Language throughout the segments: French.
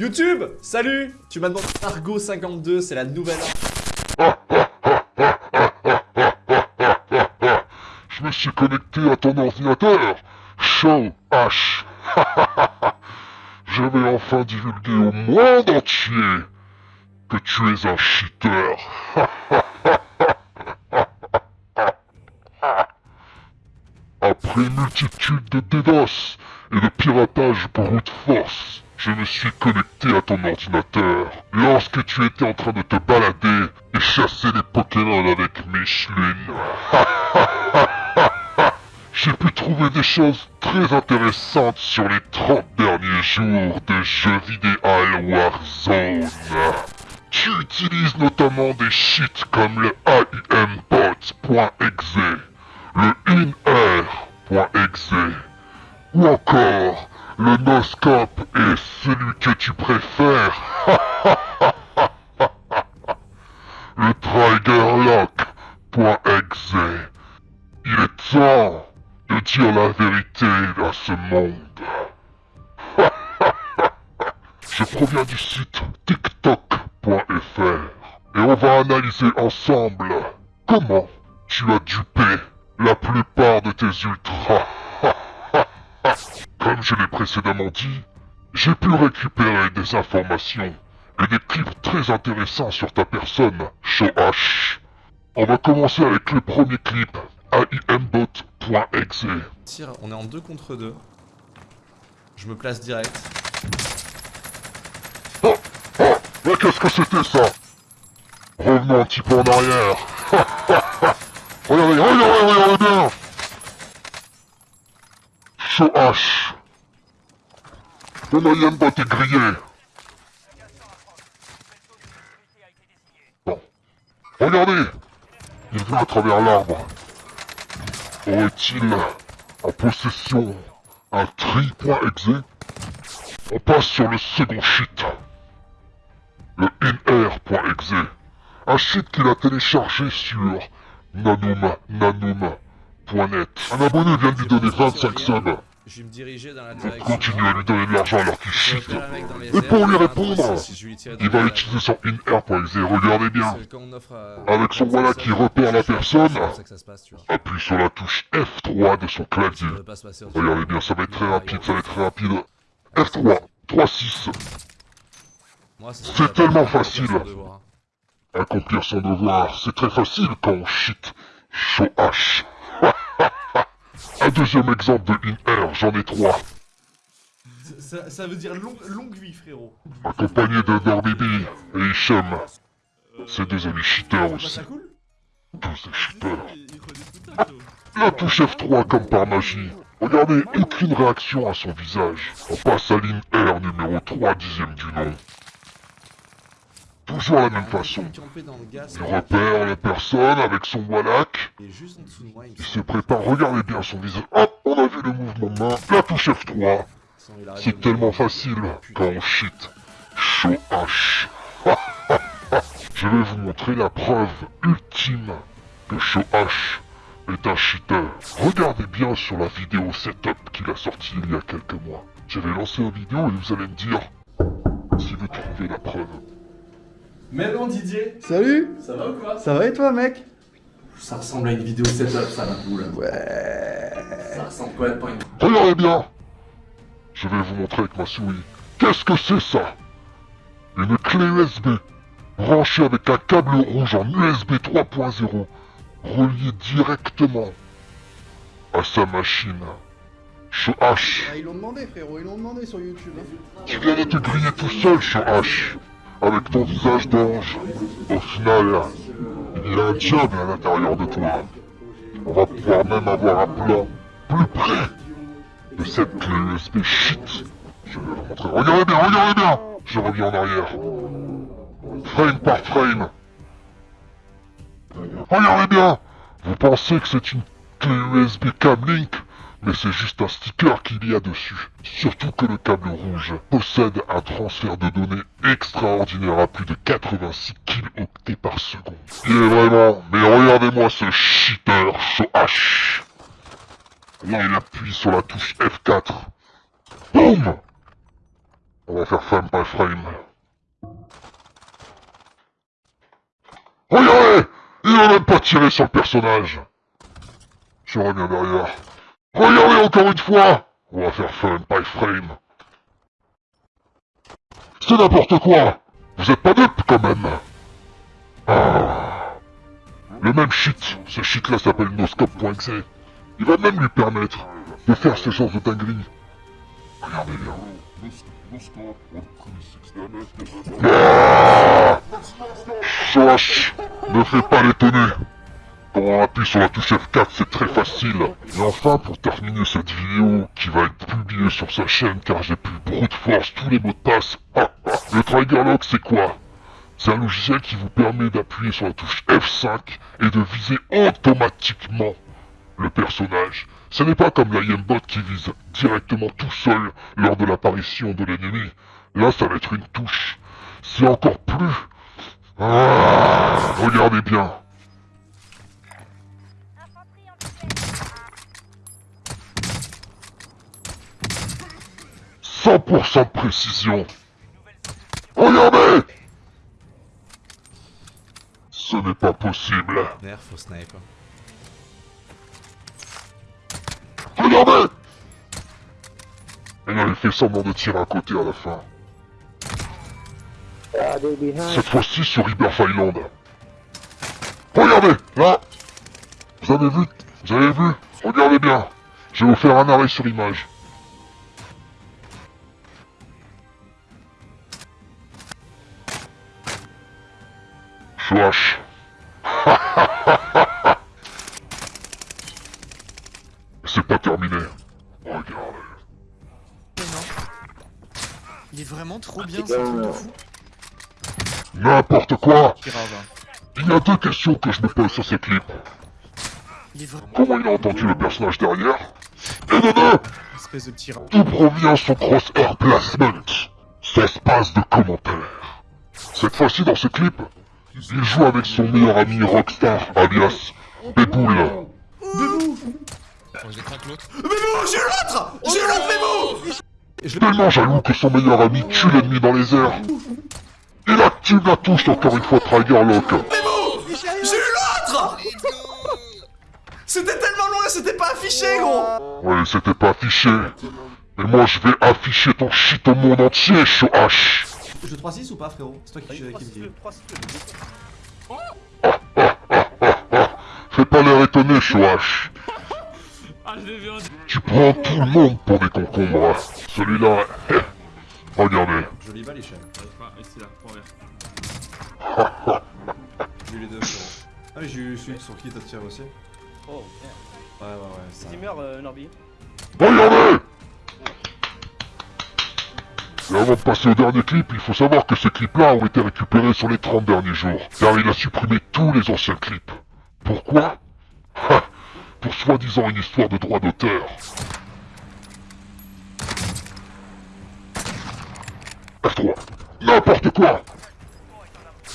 YouTube Salut. Tu m'as demandé Argo52, c'est la nouvelle... Je me suis connecté à ton ordinateur. Show H. Je vais enfin divulguer au monde entier que tu es un cheater. Après multitude de DDoS et de piratage brute force, je me suis connecté à ton ordinateur lorsque tu étais en train de te balader et chasser les Pokémon avec Michelin. J'ai pu trouver des choses très intéressantes sur les 30 derniers jours de jeux vidéo Warzone. Tu utilises notamment des cheats comme le AIMBot.exe, le INR.exe, ou encore le noscope est celui que tu préfères. le triggerlock.exe. Il est temps de dire la vérité à ce monde. Je proviens du site tiktok.fr et on va analyser ensemble comment tu as dupé la plupart de tes ultras. Comme je l'ai précédemment dit, j'ai pu récupérer des informations et des clips très intéressants sur ta personne, Shoash. On va commencer avec le premier clip, aimbot.exe. Tire, on est en 2 contre 2. Je me place direct. Oh Oh Mais qu'est-ce que c'était ça? Revenons un petit peu en arrière. regardez, regardez, regardez bien Shoash mon IM-bot est grillé. Bon. Regardez Il vient à travers l'arbre. Aurait-il en possession un tri.exe On passe sur le second sheet. Le inr.exe. Un sheet qu'il a téléchargé sur nanum.net. Un abonné vient de lui donner 25 subs. Je vais me diriger dans la direction. Continue à lui donner de l'argent alors qu'il chute. Et pour lui répondre, il va utiliser son in-air.exe, regardez bien. Avec son voilà qui repère la personne, appuie sur la touche F3 de son clavier. Regardez bien, ça va être très rapide, ça va être très rapide. F3, 3-6. C'est tellement facile. Accomplir son devoir, c'est très facile quand on cheat. Show H. Un deuxième exemple de in-air, j'en ai trois. Ça, ça veut dire long, longue vie, frérot. Accompagné de Dorbibi et Hichem. Ces deux amis cheaters aussi. Ça cool Tous des cheaters. La touche F3 comme par magie. Regardez, aucune réaction à son visage. On passe à ligne R numéro 3 dixième du nom. Toujours la même façon. Il repère la personne avec son Il se prépare, regardez bien son visage. Hop, on a vu le mouvement de main. La touche F3. C'est tellement facile quand on cheat. Show H. Je vais vous montrer la preuve ultime que Show H est un cheater. Regardez bien sur la vidéo setup qu'il a sorti il y a quelques mois. Je vais lancer la vidéo et vous allez me dire si vous trouvez la preuve. Mais non Didier Salut Ça va ou quoi? Ça va et toi mec? Ça ressemble à une vidéo setup ça là vous là. Ouais. Ça ressemble quoi pas une... Regardez bien Je vais vous montrer avec ma souris. Qu'est-ce que c'est ça? Une clé USB branchée avec un câble rouge en USB 3.0 relié directement à sa machine. H. Ah, ils l'ont demandé frérot, ils l'ont demandé sur YouTube. hein. Tu viens de te griller tout seul, H. Avec ton visage d'ange. Au final, il y a un diable à l'intérieur de toi. On va pouvoir même avoir un plan plus près de cette clé USB shit. Je vais vous montrer. Regardez bien, regardez bien Je reviens en arrière. Frame par frame. Regardez bien Vous pensez que c'est une clé USB Camlink mais c'est juste un sticker qu'il y a dessus. Surtout que le câble rouge possède un transfert de données extraordinaire à plus de 86 kilooctets par seconde. Est vraiment, mais regardez-moi ce cheater H. Là, il appuie sur la touche F4. Boum On va faire frame by frame. Regardez Il n'a même pas tiré sur le personnage Je reviens derrière. Regardez encore une fois On va faire frame by frame. C'est n'importe quoi Vous êtes pas dupe quand même Ah Le même shit, ce shit là s'appelle noscope.exe. Il va même lui permettre de faire ce genre de dinguerie. Regardez bien. Choche Ne fais pas l'étonner Quand on appuie sur la touche F4, c'est très facile. Et enfin, pour terminer cette vidéo, qui va être publiée sur sa chaîne car j'ai pu brute force tous les mots de passe, ah, ah, le Trigger Lock c'est quoi? C'est un logiciel qui vous permet d'appuyer sur la touche F5 et de viser automatiquement le personnage. Ce n'est pas comme l'IM-Bot qui vise directement tout seul lors de l'apparition de l'ennemi. Là, ça va être une touche. C'est encore plus... Ah, regardez bien. « 100% de précision. Regardez Ce n'est pas possible. Nerf au sniper. Regardez Elle avait fait semblant de tirer à côté à la fin. Cette fois-ci sur Rebirth Island. Regardez, là Vous avez vu? Vous avez vu? Regardez bien Je vais vous faire un arrêt sur l'image. C'est pas terminé. Regardez. Il est vraiment trop bien ce truc de fou. N'importe quoi Il y a deux questions que je me pose sur ces clips. Comment il a entendu le personnage derrière? Et de deux Espèce de petit D'où provient son crosshair placement Son espace de commentaires. Cette fois-ci dans ce clip, il joue avec son meilleur ami Rockstar, alias Béboul. Bébou Je craque l'autre. Bébou, j'ai l'autre J'ai l'autre Bébou Tellement jaloux que son meilleur ami tue l'ennemi dans les airs. Il active la touche encore une fois Trigger Lock. Bébou J'ai eu l'autre C'était tellement loin, c'était pas affiché, gros Ouais, c'était pas affiché. Mais moi je vais afficher ton shit au monde entier, Show H. Je 3-6 ou pas, frérot C'est toi qui, qui me dis. Fais pas l'air étonné, H. Ah, je l'ai vu en Tu prends tout le monde pour des concombres. Celui-là, regardez. Jolie balle, Hicham. Ah, ici là, trois verts. J'ai eu les deux, frérot. Ah, mais j'ai eu celui sur qui t'as tiré aussi. Oh, Ouais, ouais, ouais. Ça... Steamer euh, Norby. Et avant de passer au dernier clip, il faut savoir que ces clips-là ont été récupérés sur les 30 derniers jours, car il a supprimé tous les anciens clips. Pourquoi? Ha Pour soi-disant une histoire de droit d'auteur. F3. N'importe quoi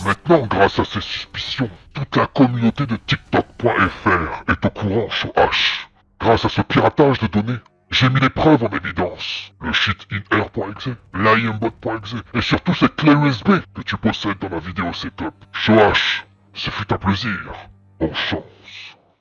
Maintenant, grâce à ces suspicions, toute la communauté de TikTok.fr est au courant sur H. Grâce à ce piratage de données, j'ai mis les preuves en évidence. Le shit in-air.exe, l'imbot.exe, et surtout cette clé USB que tu possèdes dans la vidéo setup. Show H, ce fut un plaisir. Bonne chance.